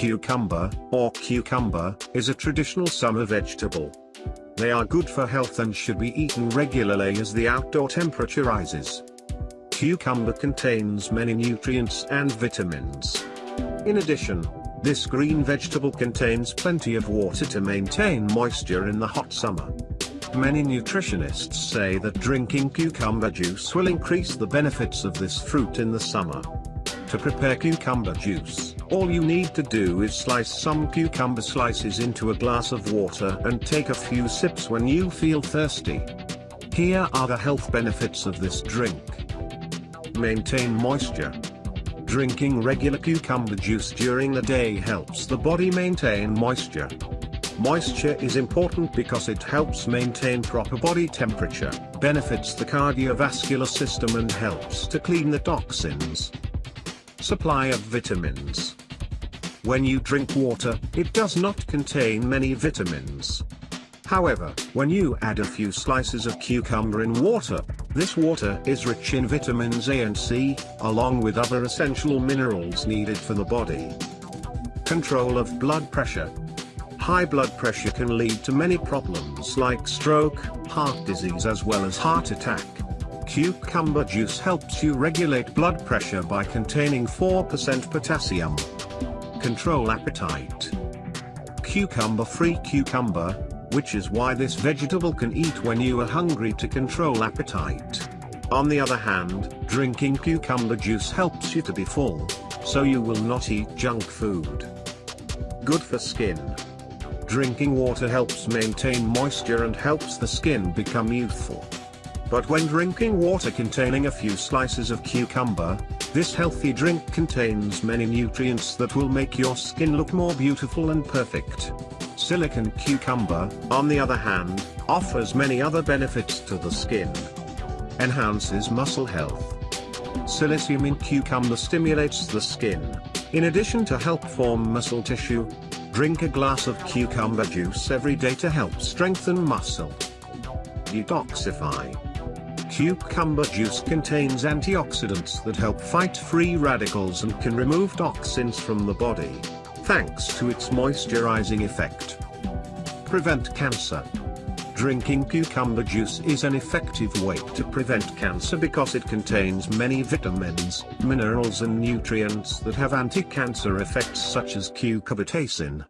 cucumber, or cucumber, is a traditional summer vegetable. They are good for health and should be eaten regularly as the outdoor temperature rises. Cucumber contains many nutrients and vitamins. In addition, this green vegetable contains plenty of water to maintain moisture in the hot summer. Many nutritionists say that drinking cucumber juice will increase the benefits of this fruit in the summer. To prepare cucumber juice, all you need to do is slice some cucumber slices into a glass of water and take a few sips when you feel thirsty. Here are the health benefits of this drink. Maintain moisture. Drinking regular cucumber juice during the day helps the body maintain moisture. Moisture is important because it helps maintain proper body temperature, benefits the cardiovascular system and helps to clean the toxins. Supply of vitamins. When you drink water, it does not contain many vitamins. However, when you add a few slices of cucumber in water, this water is rich in vitamins A and C, along with other essential minerals needed for the body. Control of blood pressure. High blood pressure can lead to many problems like stroke, heart disease as well as heart attack. Cucumber juice helps you regulate blood pressure by containing 4% potassium. Control appetite. Cucumber-free cucumber, which is why this vegetable can eat when you are hungry to control appetite. On the other hand, drinking cucumber juice helps you to be full, so you will not eat junk food. Good for skin. Drinking water helps maintain moisture and helps the skin become youthful. But when drinking water containing a few slices of cucumber, this healthy drink contains many nutrients that will make your skin look more beautiful and perfect. Silicon cucumber, on the other hand, offers many other benefits to the skin. Enhances muscle health. Silicium in cucumber stimulates the skin. In addition to help form muscle tissue, Drink a glass of cucumber juice every day to help strengthen muscle. Detoxify. Cucumber juice contains antioxidants that help fight free radicals and can remove toxins from the body, thanks to its moisturizing effect. Prevent cancer. Drinking cucumber juice is an effective way to prevent cancer because it contains many vitamins, minerals and nutrients that have anti-cancer effects such as cucurbitacin.